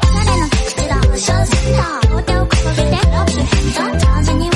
彼の口が無償セット両手を掲げてロックヘッド手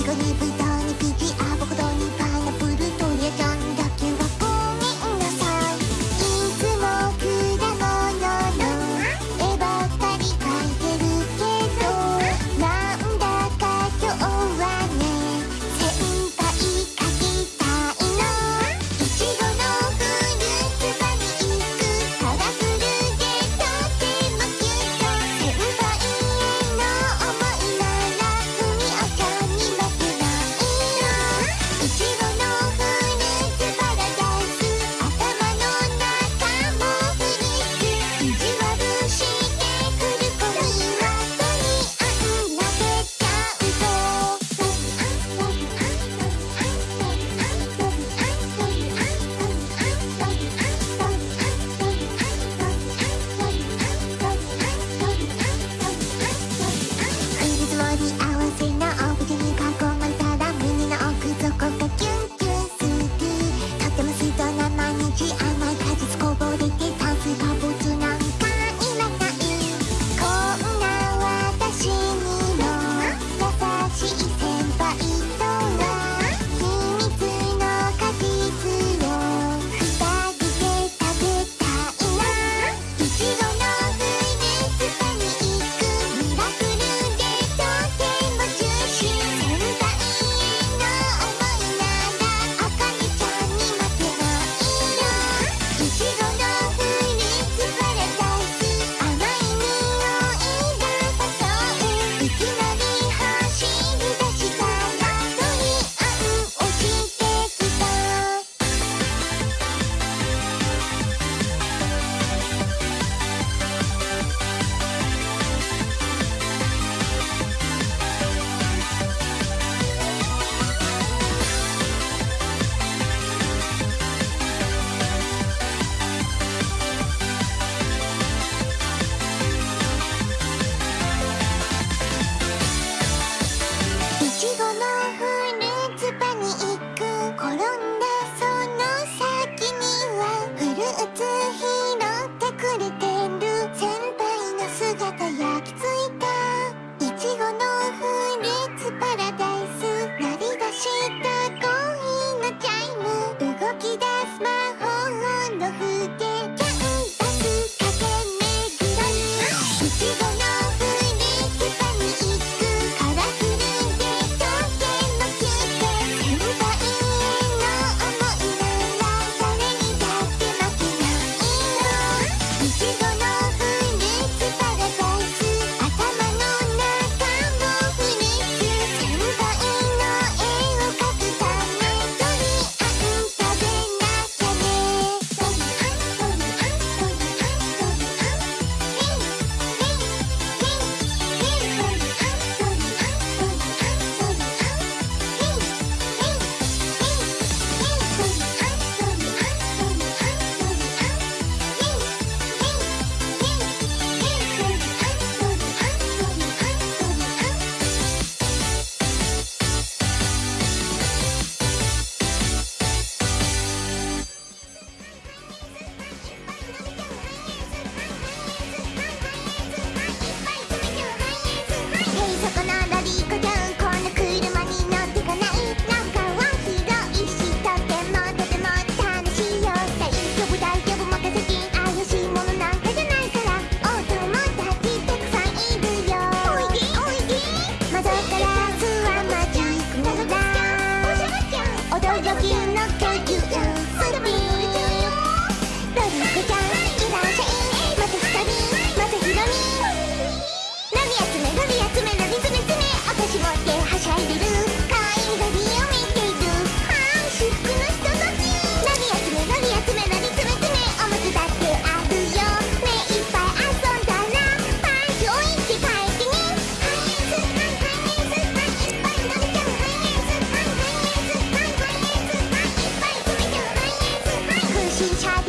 Tylko nie pytaj. 心跳。